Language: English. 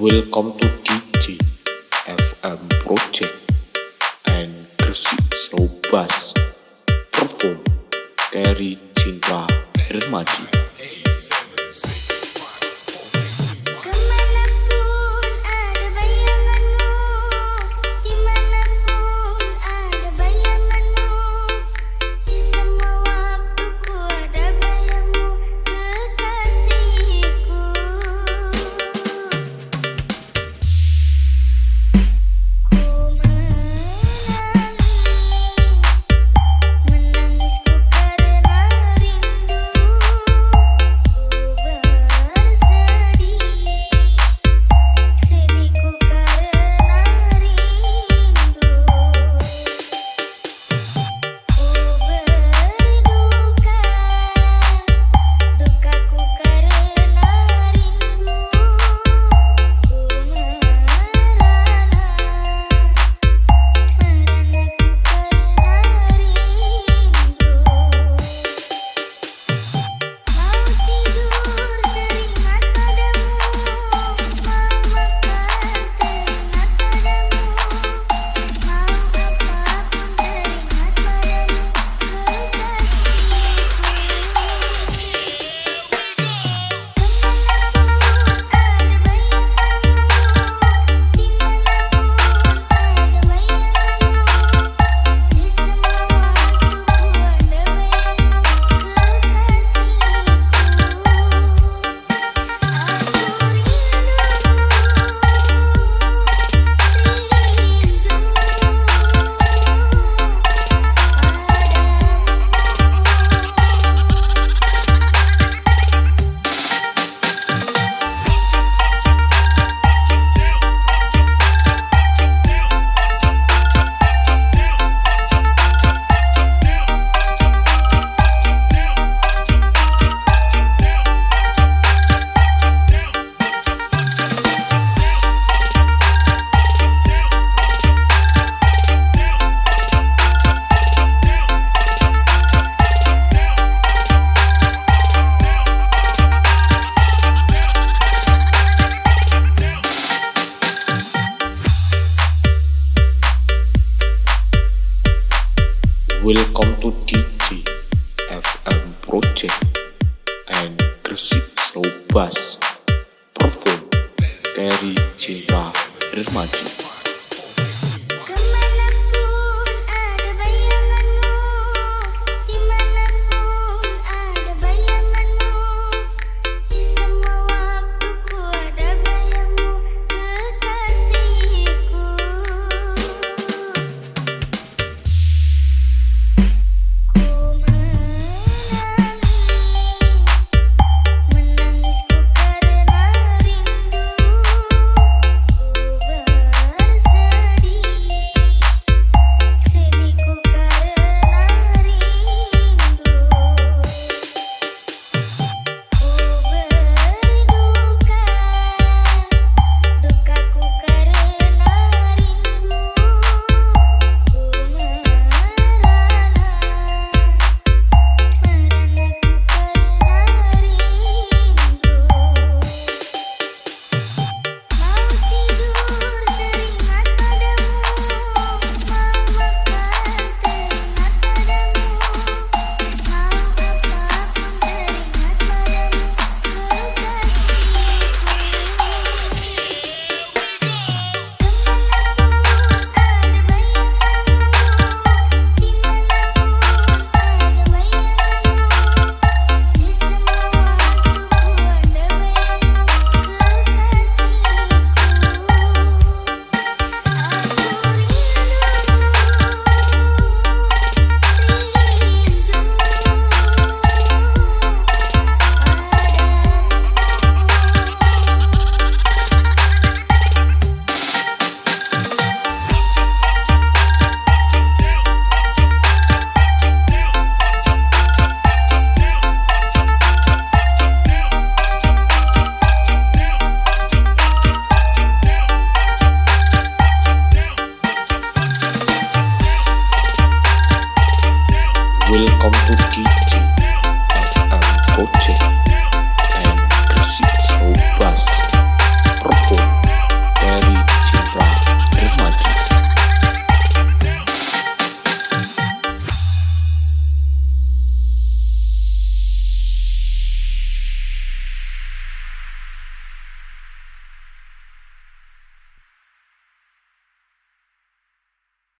Welcome to DJ FM Project and Kresi Slow Bass Perform dari Cinta Hermadi. project and Gresik Slow Bass perform dari Cinta Dermaji. Welcome to teaching of Coaches.